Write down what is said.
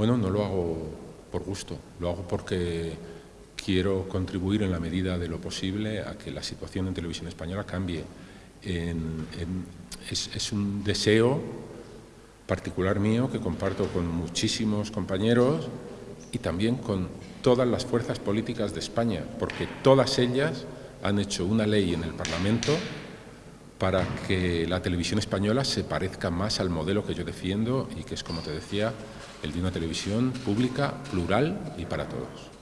Bueno, no lo hago por gusto, lo hago porque quiero contribuir en la medida de lo posible a que la situación en televisión española cambie. es, un deseo particular mío que comparto con muchísimos compañeros y también con todas las fuerzas políticas de España, porque todas ellas han hecho una ley en el Parlamento para que la televisión española se parezca más al modelo que yo defiendo y que es, como te decía, el de una televisión pública, plural y para todos.